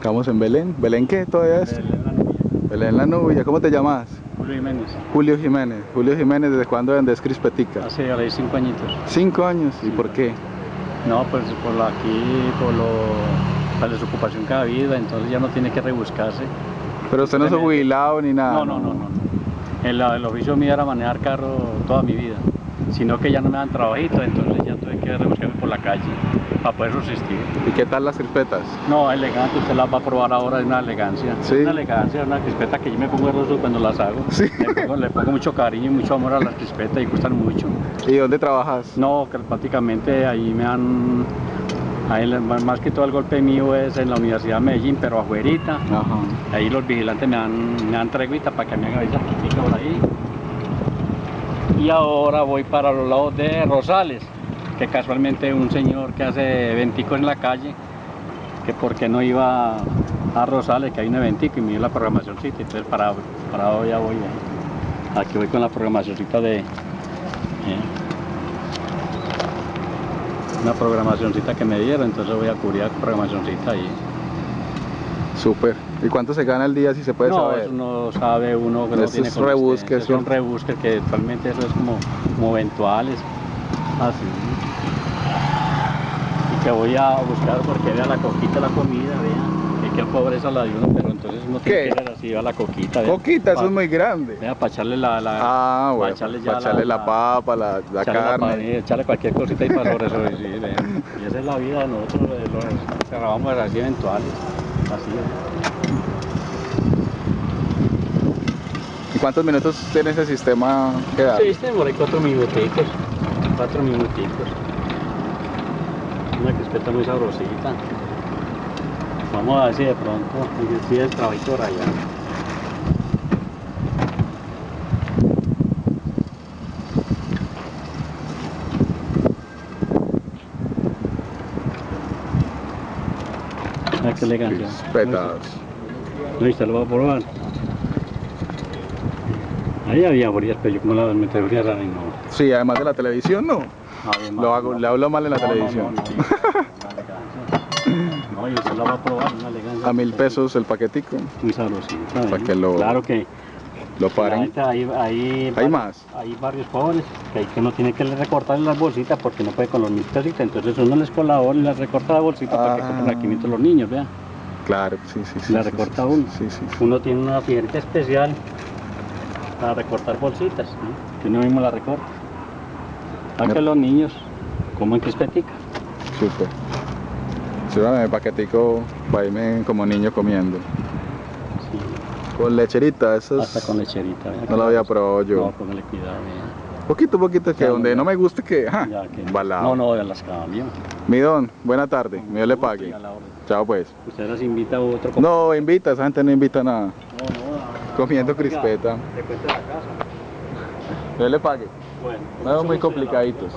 Estamos en Belén. ¿Belén qué todavía es? Belén la novia. Belén la Nubia. ¿Cómo te llamas? Julio Jiménez. Julio Jiménez. Julio Jiménez, ¿desde cuándo vendes crispetica? Hace ahora cinco añitos. Cinco años. ¿Y Sí, por qué? No, pues por lo aquí, por lo, la desocupación que ha habido, entonces ya no tiene que rebuscarse. Pero usted no es jubilado ni nada. No, no, no, no. El, el oficio mío era manejar carro toda mi vida, sino que ya no me dan trabajito, entonces ya tuve que rebuscarme por la calle para poder subsistir. ¿Y qué tal las crispetas? No, elegante, usted las va a probar ahora, es una elegancia. Sí. Es una elegancia, una crispeta que yo me pongo hermoso cuando las hago. Sí. Le pongo, le pongo mucho cariño y mucho amor a las crispetas y gustan mucho. ¿Y dónde trabajas? No, que prácticamente ahí me han... Ahí, más que todo el golpe mío es en la Universidad de Medellín, pero afuerita. Ajá. Ahí los vigilantes me dan, me dan treguita para que me haga esa por ahí. Y ahora voy para los lados de Rosales, que casualmente un señor que hace eventicos en la calle, que por qué no iba a Rosales, que hay un eventico y me dio la programacióncita, entonces para, para hoy ya voy. eh. Aquí voy con la programacióncita de... eh, una programacióncita que me dieron, entonces voy a cubrir la programacióncita ahí. Súper. ¿Y cuánto se gana al día si se puede no, saber? eso no sabe uno que no tiene que actualmente eso es como, como eventuales. Así. Que voy a buscar porque vea la coquita la comida, vea. Que pobreza la de uno, pero entonces uno tiene ¿Qué? que ir así, vea la coquita. vea. Poquita, eso Pa- es muy grande. Vea, para echarle la, la Ah, pa' bueno. echarle Para ya echarle la, la- papa, la, la echarle carne. panilla, echarle cualquier cosita y para sobre sobrevivir. Y esa es la vida de nosotros, de los cerramos así eventuales. Así. ¿Y cuántos minutos tiene ese sistema que da? Sí, por ahí cuatro minuticos. Cuatro minuticos. Una crispeta muy sabrosita. Vamos a ver si de pronto si el trabajito allá. Ah, qué elegancia. Crispetas. Listo, lo voy a probar. Ahí había borillas, pero yo como la metí borillas raras y no. Sí, además de la televisión, no. Lo hago, le hablo mal en la No, televisión. No, y usted va a probar, una elegancia. A mil pesos el paquetico. Muy sabrosita. Pa' ¿eh? que lo- Claro que Lo paren. ¿Hay varios- más? Hay varios pobres que, hay que uno tiene que recortarle las bolsitas porque no puede con los mil pesitos. Entonces uno les colabora y les recorta la bolsita para que Ah. compren a 500 los niños, vea. Claro, sí, sí, sí. La sí, recorta sí, uno. Sí. Uno tiene una tijerita especial para recortar bolsitas, ¿no? que uno mismo la recorta. Para que los niños coman crispetica. Súper. Sírvame el paquetico para irme como niño comiendo. Sí, Con lecherita, eso hasta con lecherita. No lo había probado yo. No, póngale cuidado. vea. Poquito, poquito, que Ya, donde ya. no me guste que... ajá, Ya que- embalado. No, no, ya las cambio. Mi don, buena tarde. Dios le pague. La. Chao pues. Usted las invita a otro. No, invita, esa gente no invita nada. no, no, Comiendo oiga, crispeta. te la casa. Dios le pague. Bueno, No, muy complicaditos.